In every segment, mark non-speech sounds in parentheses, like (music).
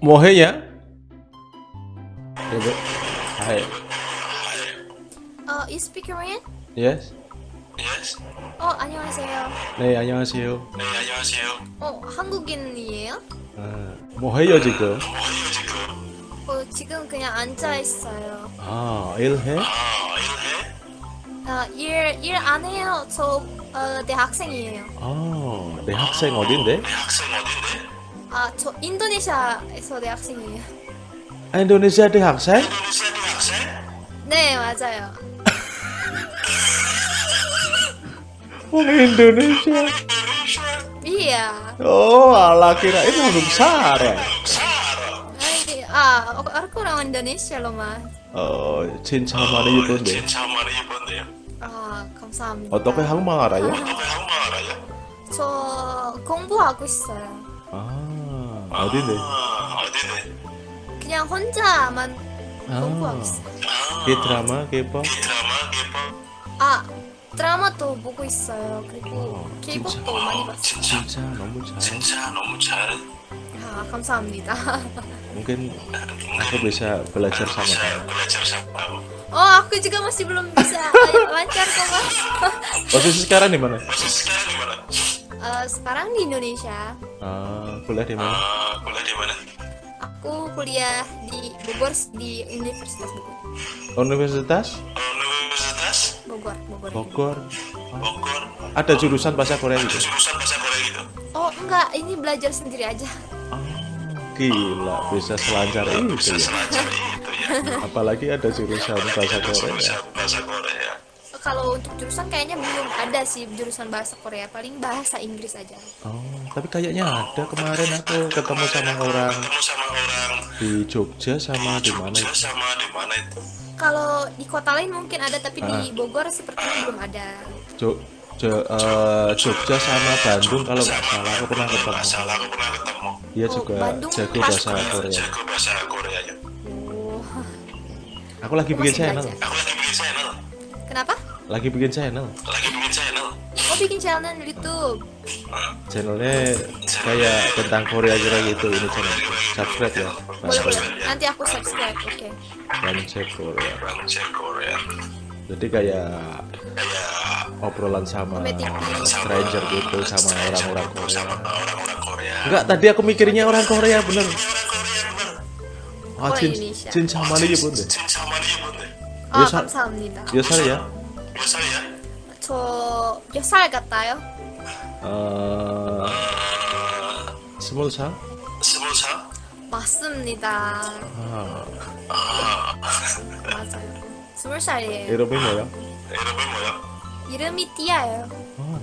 뭐해야? 여보. Hi. 어, you speak Korean? Yes. Yes. 어, 안녕하세요. 네, 안녕하세요. 네, 안녕하세요. 어, 한국인이에요? 아, 뭐해요 지금? 뭐해요 지금? 어, 지금 그냥 앉아 있어요. 아, 일해? 아, 일해? 아, 일, 일 안 해요. 저, 어, 대학생이에요. 아, 내 학생 어딘데? 내 학생 어딘데? 아, 저 인도네시아에서 대학생이에요. 인도네시아 대 학생? 인도네시아 내 학생? 네, 맞아요. Oh, Indonesia. Iya. Oh, ala kirain orang besar ya. Ah, aku, aku orang Indonesia loh, Mas. 어, 진짜 많이 예쁜데. 진짜 많이 예쁜데요. 아, 감사합니다. 어떻게 한국말 알아요? 어떻게 한국말 알아요? 저 공부하고 있어요. 아, 어딘데? 아, 어디네? 그냥 혼자만 아, 공부하고 있어요. 그 드라마, K-pop? 드라마, 예뻐? 아, 드라마도 보고 있어요. 그리고 어, K-pop도 진짜. 많이 봤어요. 진짜, 진짜 너무 잘. 진짜 너무 잘. 아, 감사합니다. Mungkin aku bisa belajar sama bisa kamu. belajar sama kamu. Oh, aku juga masih belum bisa eh, lancar kok, Mas. Posisi sekarang di mana? Posisi sekarang di mana? Eh, sekarang di Indonesia. Ah, kuliah di mana? Ah, kuliah di mana? Aku kuliah di Bogor di Universitas Bogor. Universitas Universitas Bogor, Bogor. Bogor. Bogor. Ada jurusan bahasa Korea Ada gitu. jurusan bahasa Korea gitu. Oh, enggak, ini belajar sendiri aja. Ah, gila, bisa selancar itu Bisa ya. selancar itu ya. Apalagi ada jurusan bahasa Korea. Bisa bahasa Korea. Kalau untuk jurusan kayaknya belum ada sih jurusan bahasa Korea, paling bahasa Inggris aja. Oh, tapi kayaknya ada kemarin aku ketemu sama orang Ketemu sama orang di Jogja sama di mana itu. sama di mana itu? Kalau di kota lain mungkin ada, tapi Ah. di Bogor sepertinya belum ada. Jo- Jo- eh, Jogja sama Bandung kalau nggak salah aku pernah ketemu. salah aku pernah ketemu. Dia Oh, juga Bandung jago bahasa. Korea. Jago bahasa Korea ya. Oh, Aku lagi bikin channel. Aku lagi bikin channel. kenapa? Lagi bikin channel. Lagi bikin channel. Oh, bikin channel di YouTube. Channelnya kayak tentang Korea kira gitu ini channel. Subscribe ya. Boleh, boleh. Bangun Nanti aku subscribe, oke. Bangun Cek Korea. Bangun cek Korea. Jadi kayak Kayak obrolan sama Komedi. stranger gitu sama orang-orang Korea. sama orang-orang Korea. Enggak, tadi aku mikirnya orang Korea bener. 아, 어, 진, 이니셜. 진짜 많이 예쁜데. 진짜 많이 예쁜데. 아, 여사- 감사합니다. 몇 살이야? 몇 살이야? 저 몇 살 같아요? 어, 스물 살? 스무 살? 맞습니다. 아, 맞아요. 스물 살이에요. 이름이 뭐야? 이름이 뭐야? 이름이 띠아예요.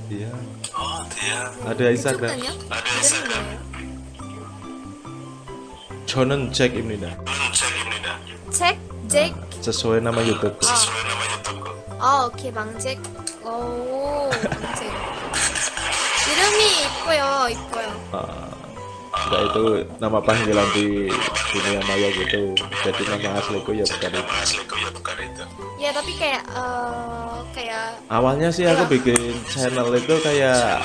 아. 어, 디야. Ada Instagram. 그쪽은요? ada 이름이 Instagram. 뭐예요? 저는 잭입니다. 저는 잭입니다. 잭? 잭? nama YouTube. 저의 nama 유튜브. 아, 오케이, 망잭. 오, 망잭. 이름이 이뻐요, 이뻐요. Ah, enggak itu nama panggilan di dunia maya gitu. Jadi nama asliku ya bukan itu. nama asliku ya bukan itu. Ya, tapi kayak, eh, kayak, Awalnya sih aku bikin channel itu kayak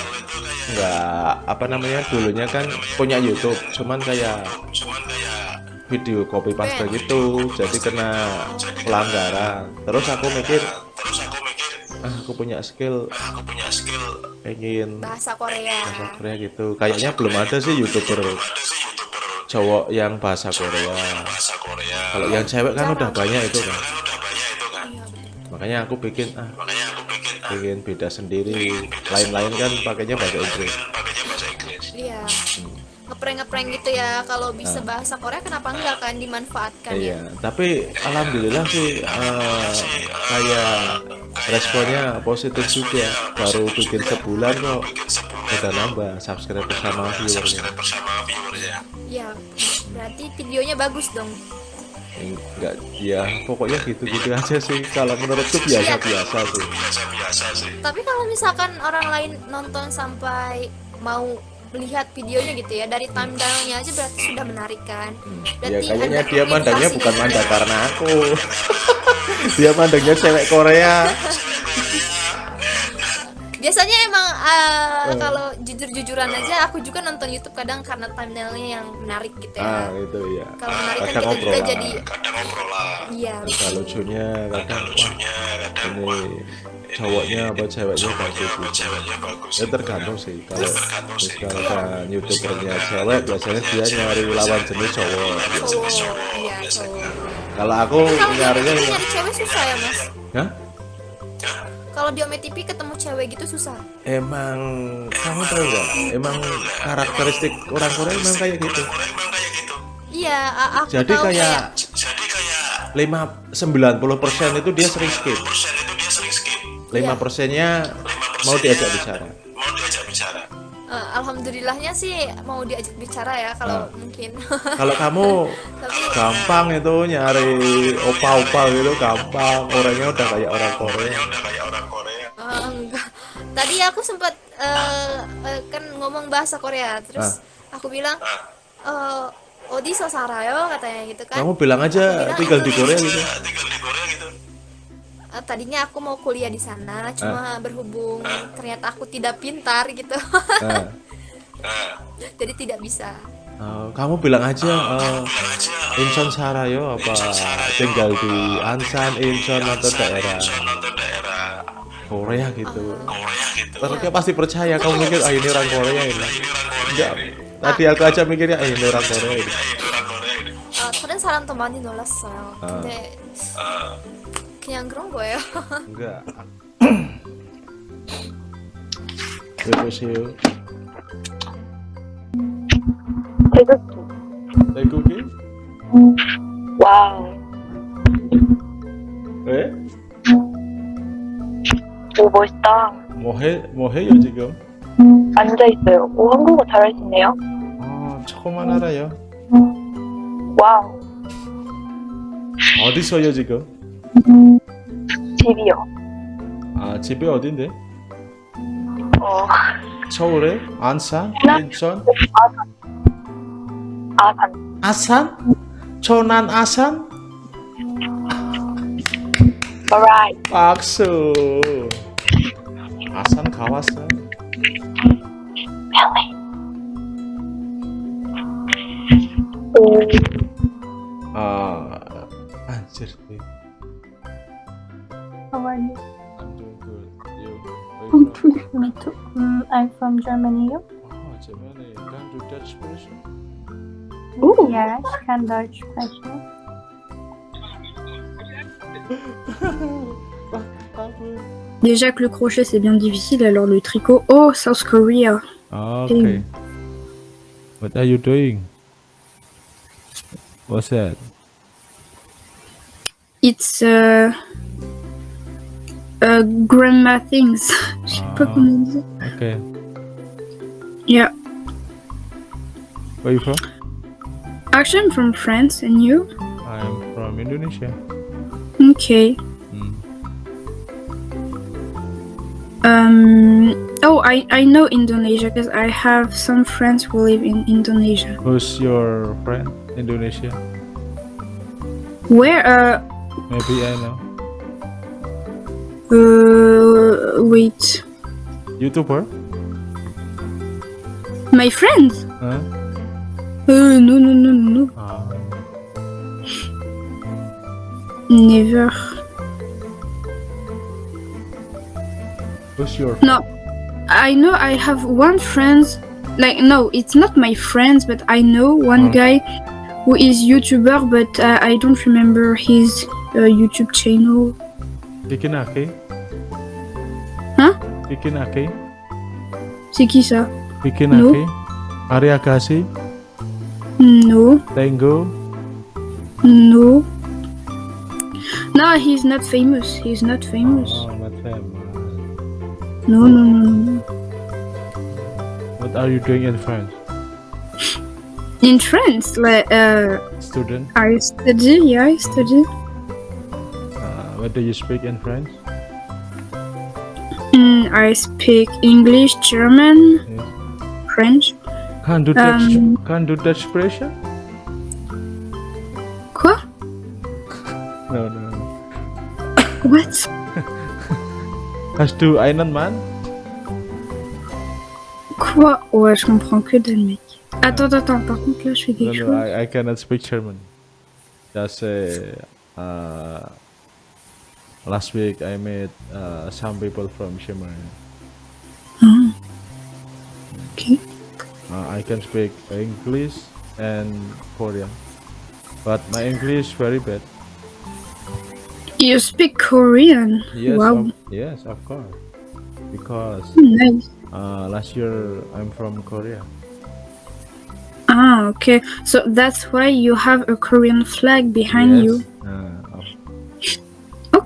nggak apa namanya dulunya kan punya YouTube, cuman kayak Cuman kayak video copy paste gitu, jadi kena pelanggaran. Terus aku mikir, terus aku mikir ah, aku punya skill aku punya skill pengen bahasa Korea. bahasa Korea gitu. Kayaknya belum ada sih youtuber ada sih youtuber cowok yang bahasa Korea. bahasa Korea. Kalau yang cewek kan udah banyak itu kan. udah banyak itu kan. Iya. Makanya aku bikin ah Makanya aku bikin ah, pengen beda sendiri. Lain-lain kan pakainya bahasa Inggris. Ngeprank-ngeprank gitu ya, kalau bisa bahasa Korea kenapa enggak kan dimanfaatkan ya? Iya, tapi alhamdulillah sih eh, kayak responnya positif juga. Baru bikin sebulan kok udah nambah subscriber sama viewernya. subscribe bersama viewersnya. Iya, berarti videonya bagus dong. Enggak, ya pokoknya gitu-gitu aja sih. Kalau menurutku. Biasa-biasa sih. Tapi kalau misalkan orang lain nonton sampai mau melihat videonya gitu ya dari thumbnailnya aja berarti sudah menarik kan? Ya Berarti kayaknya dia mandangnya bukan mandang ya. karena aku. (laughs) dia mandangnya cewek Korea. biasanya emang uh, Eh. kalau jujur-jujuran aja aku juga nonton YouTube kadang karena thumbnailnya yang menarik gitu ah ya itu ya kalau menarik kan kadang kita ngobrol juga lah. jadi kadang ngobrol lah iya ada lucunya ada lucunya kadang wah ini cowoknya apa ceweknya cowoknya bagus apa gitu. ceweknya bagus ya tergantung sih. Kalau tergantung sih. misalkan youtubernya cewek biasanya dia nyari lawan jenis cowok. iya kalau aku kalau nyarinya nyari cewek. susah ya mas. Hah? kalau di OMT TV ketemu cewek gitu susah. Emang kamu tahu nggak? Emang karakteristik orang Korea emang kayak gitu. kayak gitu. Iya a- aku jadi tahu kayak jadi kayak 5 90 persen itu dia sering skip skip 5 persennya mau diajak bicara. mau diajak bicara. Eh, alhamdulillahnya sih mau diajak bicara ya kalau Ah. mungkin. Kalau kamu (laughs) tapi gampang itu nyari opa-opa gitu gampang. Orangnya udah kayak orang Korea. enggak. Tadi aku sempat eh, eh, kan ngomong bahasa Korea terus aku bilang eh Odi Sosarayo katanya gitu kan. Kamu bilang aja bilang tinggal di Korea gitu. Tinggal di Korea gitu Eh, tadinya aku mau kuliah di sana cuma berhubung ternyata aku tidak pintar gitu nah, nah (laughs) jadi tidak bisa eh, kamu bilang aja eh, bilang aja Incheon Sarayo apa tinggal di Ansan Incheon atau daerah nonton daerah Korea gitu Korea gitu Terus dia pasti percaya kamu mikir ah ini orang Korea ini enggak tadi aku aja mikirnya ah ini orang Korea ini itu orang Korea ini 아, 다른 사람도 많이 놀랐어요. 아. 근데 Ah, 그냥 그런 거예요. enggak 여보세요 태극기. 태국이? 와우. 왜? 오, 멋있다. 뭐 해, 뭐 해요 지금? 앉아 있어요. 오, 한국어 잘하시네요. 아 조금만 알아요 와우. 어디서요 지금? 집이요. 아 집이 어딘데? 어, 서울에? 안산? 인천? 아산. 아산? 천안 아산? alright. 박수 아산 가봤어? 오, 아 안젤 I'm doing good. You? From? Me too. Mm, I'm from Germany. You? Oh, Germany. Can you Dutch sprechen? Oh. Ja, ich kann Deutsch sprechen. Déjà que le crochet c'est bien difficile, alors le tricot. Oh, South Korea. Okay. What are you doing? What's that? It's uh, uh, grandma things. Je sais pas Ah. comment dire. Okay. Yeah. Where you from? Actually, I'm from France, and you? I'm from Indonesia. Okay. Mm. Um. Oh, I I know Indonesia because I have some friends who live in Indonesia. Who's your friend? Indonesia? Where? Uh. Maybe I know. Uh. Wait. YouTuber? My friends? Huh? Uh. No. No. No. No. Ah. Never. Who's your No, I know I have one friend. Like no, it's not my friends, but I know one guy who is YouTuber, but uh, I don't remember his uh, YouTube channel. Bikinaki? Huh? Bikinaki? C'est qui ça? Bikinaki? Ariagashi? No, Tango? no. No, he's not famous. He's not famous. Oh, not famous. No, no, no, no. What are you doing in France? In France, like uh, Student? I study. Yeah, I study. Uh, what do you speak in French? Mm, I speak English, German, Yes. French. Can't do Dutch, Um, can't do Dutch expression? Quoi? No, no. What? (laughs) Has do Iron Man? Quoi Ouais, je comprends que dalle, mec. Attends, attends, par contre, là, je fais No, quelque no, chose. I, I cannot speak German. Just say, uh, last week I met uh, some people from Germany. Ah. Ok. Uh, I can speak English and Korean, but my English very bad. You speak Korean? Yes, Wow. of, yes, of course, because Nice. uh, last year I'm from Korea. Ah, okay. So that's why you have a Korean flag behind yes, you. Uh,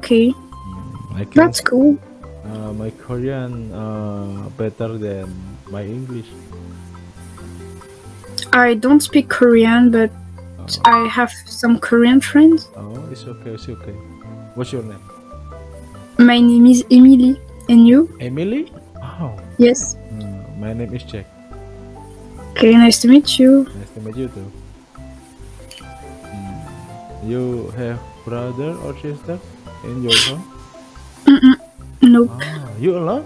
Okay, I can that's cool. uh, my Korean uh, better than my English. I don't speak Korean, but I have some Korean friends. Oh, it's okay, it's okay. What's your name? My name is Emily. And you? Emily? Oh, Yes. uh, my name is Jack. Okay, nice to meet you. Nice to meet you too. Hmm, You have brother or sister in your home? Mm-mm. Nope. Ah, you alone?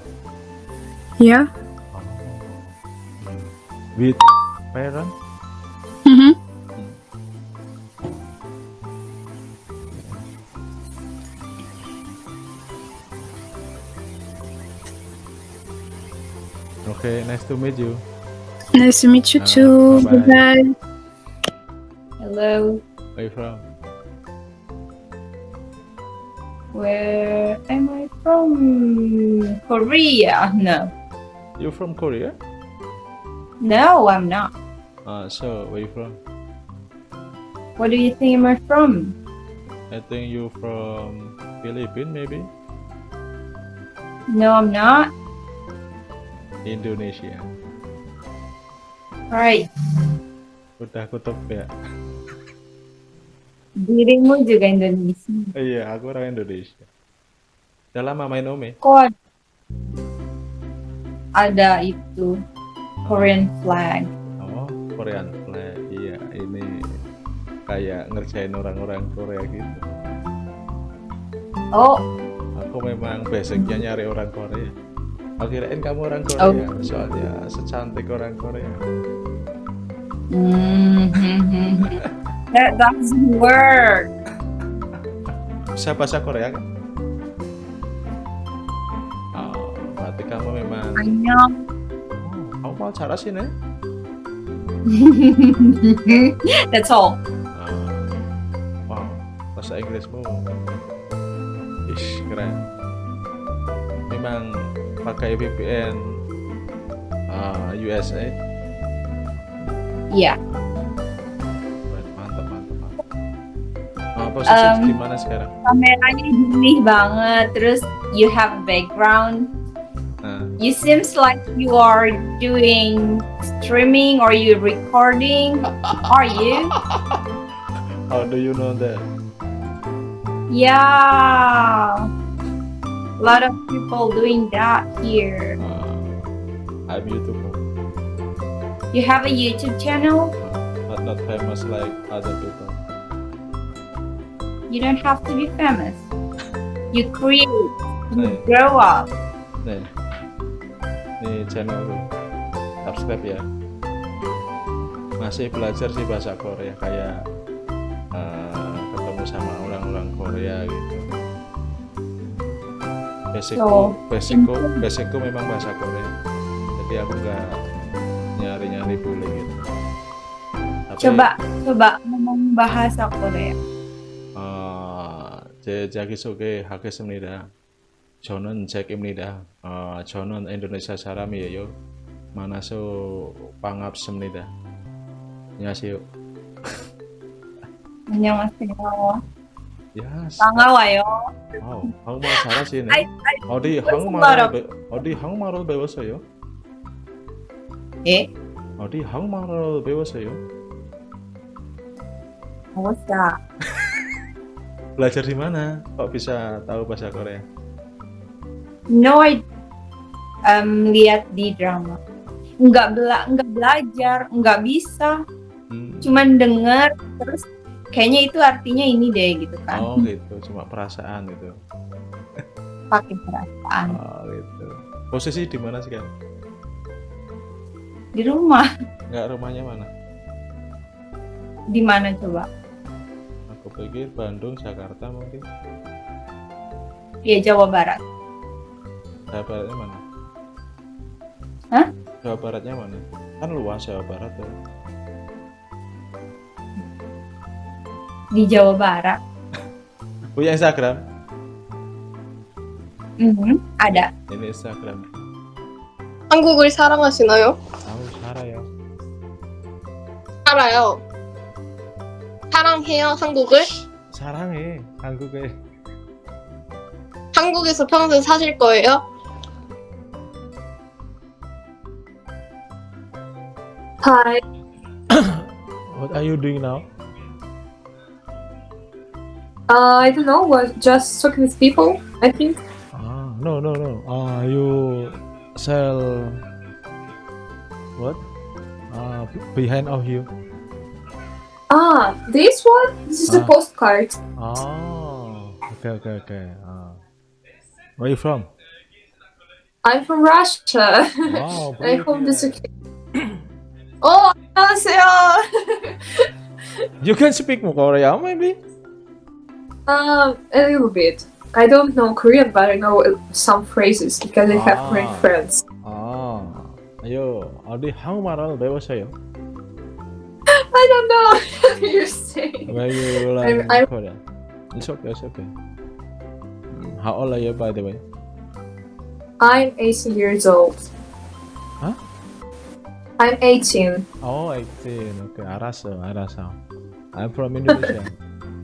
Yeah. With parents? Mm-hmm. Okay, nice to meet you. Nice to meet you too. bye-bye. Bye. Hello, Where you from? Where am I from? Korea? No, You're from Korea? no, I'm not. Uh, so where you from? What do you think am I from? I think you're from Philippines maybe? No, I'm not. Indonesia. Right. Udah aku tebak. Dirimu juga Indonesia. Iya, aku orang Indonesia. Udah lama main Ome? Kok ada itu Korean flag? Oh, Korean flag. Iya, ini kayak ngerjain orang-orang Korea gitu. Oh, Aku memang basicnya nyari orang Korea. Aku kirain kamu orang Korea, soalnya secantik orang Korea. mm (laughs) that doesn't work. Bisa bahasa Korea kan? Oh, berarti kamu memang. Annyeong. Oh, kamu mau cara sini? That's all. Ah, wow, bahasa Inggrismu. Ish, keren. Memang pakai VPN ah, USA. Iya. Keren, posisi Um, di mana sekarang? Kameranya jernih banget. Terus you have background. Nah, You seems like you are doing streaming or you recording. Are you? (laughs) how do you know that? Yeah. A lot of people doing that here. Ah, I'm YouTuber, You have a YouTube channel? but not famous like other people. You don't have to be famous. You create, you Nih, grow up. nih, nih channelku. Subscribe ya. Masih belajar sih bahasa Korea kayak eh, ketemu sama orang-orang Korea gitu. Basicku, So, basicku, basicku memang bahasa Korea. Jadi aku nggak nyari-nyari bule gitu. Tapi, Coba, coba ngomong bahasa Korea. 어, 제 자기소개 하겠습니다. 저는 잭입니다. 어, 저는 인도네시아 사람이에요. 만나서 반갑습니다. 안녕하세요. (laughs) 안녕하세요. 야, 반가워요. 와우, 한국말 잘하시네. 어디 lot 한국말을 of- 배, 어디 한국말을 배웠어요? 예? 어디 한국말을 배웠어요? Bisa. Belajar di mana? Kok bisa tahu bahasa Korea? No, I um, lihat di drama. Nggak bela, nggak belajar, nggak bisa. Hmm. Cuman denger terus kayaknya itu artinya ini deh gitu kan. Oh gitu, cuma perasaan gitu. Pakai perasaan. Oh gitu. Posisi di mana sekarang? Di rumah. Nggak rumahnya mana? Di mana coba? Aku pikir Bandung, Jakarta mungkin. Iya Jawa Barat. Jawa Baratnya mana? Hah? Jawa Baratnya mana? Kan luas Jawa Barat ya. Di Jawa Barat. (laughs) Punya Instagram? Mhm, Ada. Ini Instagram. 한국을 사랑하시나요? Tahu 살아요. 살아요. 사랑해요, 한국을? 사랑해 한국에. 한국에서 평생 사실 거예요? Hi. (coughs) What are you doing now? Uh, I don't know. What? Just talking with people. I think. Ah, no, no, no. Ah, you sell what? Ah, behind of you. Ah, this one. This is a Ah. postcard. Oh, okay, okay, okay. Ah. Where you from? I'm from Russia. Wow, (laughs) I hope this brilliant. (clears throat) okay. oh, 안녕하세요. You can speak Korea, maybe? um, a little bit. I don't know Korean, but I know uh, some phrases because I have Korean Ah. friends. 아, 아유, 어디 한국말을 배웠어요? I don't know what you're (laughs) saying. Where you learn I'm- I'm- Korean? It's okay, it's okay. Mm, How old are you, by the way? I'm 18 years old. Huh? I'm 18. Oh, 18. Okay, 알았어, 알았어. I'm from Indonesia.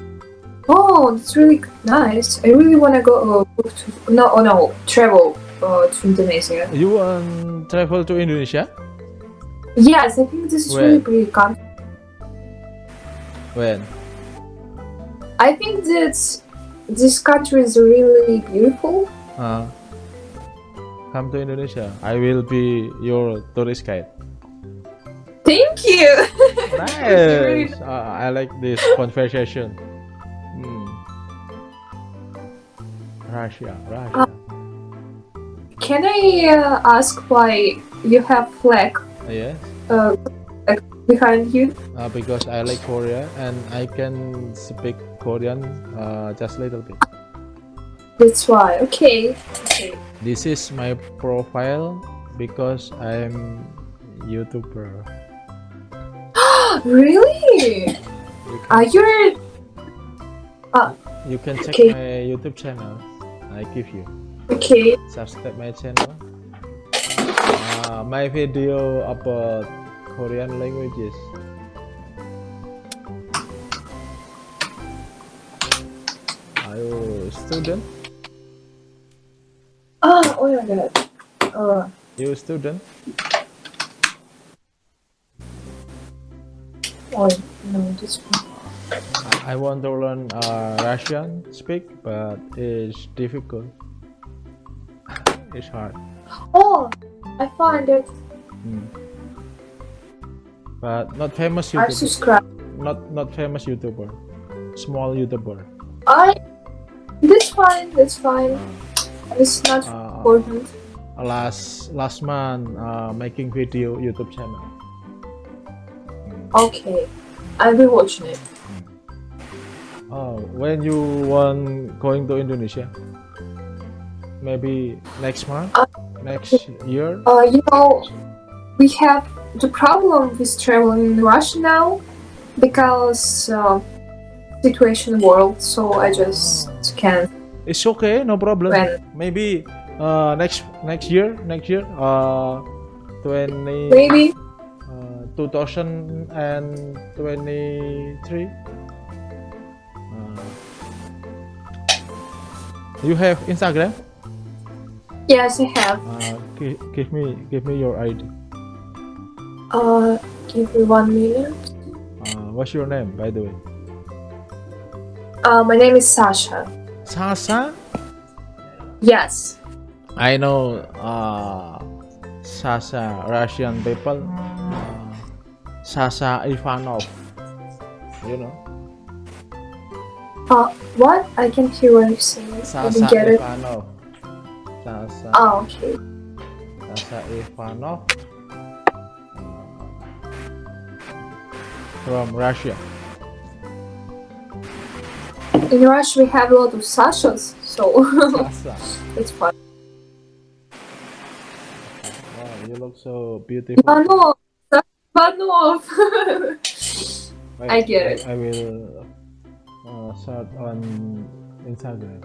(laughs) Oh, that's really nice. I really want to go uh, go to no, oh no, travel uh, to Indonesia. you want travel to Indonesia? Yes, I think this is Where? really pretty country. When? I think that this country is really beautiful. Uh, come to Indonesia. I will be your tourist guide. Thank you. (laughs) Nice. Uh, I like this conversation. Hmm. Russia, Russia. Can I uh, ask why you have flag yes. uh, behind you? Uh, because I like Korea and I can speak Korean uh, just a little bit. That's why. Okay. Okay. This is my profile because I'm YouTuber. (gasps) really? You can, Are you? you can check okay. my YouTube channel. I give you. Okay. Subscribe my channel. Uh, my video about Korean languages. Are you student? Oh, oh my god. Uh, You student? oh no. I- I want to learn uh, Russian speak, but it's difficult. It's hard. Oh, I found it. Mm. But not famous I YouTuber. subscribe. Not not famous YouTuber. Small YouTuber. I. This fine. That's fine. It's not Uh, important. last last month uh, making video YouTube channel. Okay, I'll be watching it. Oh, when you want going to Indonesia? Maybe next month? Uh, next year? Uh, you know, we have the problem with traveling in Russia now because uh, situation world. So I just can't. It's okay, no problem. When? Maybe uh, next next year, next year, uh, 20, Maybe. uh, 2023. Uh, you have Instagram? Yes, I have. Uh, gi- give me give me your ID. Uh, give me one minute. Uh, what's your name, by the way? Uh, my name is Sasha. Sasha? Yes. I know uh, Sasa Russian people. Uh, Sasa Ivanov. You know? Uh, what? I can hear what you're saying. I Sasa didn't get it. Ivanov. Sasa, Oh, okay. Sasha Ivanov. From Russia. In Russia, we have a lot of Sashas, so (laughs) it's fun. Wow, you look so beautiful. Ivanov! Ivanov! Wait, I get it. I will uh, search on Instagram.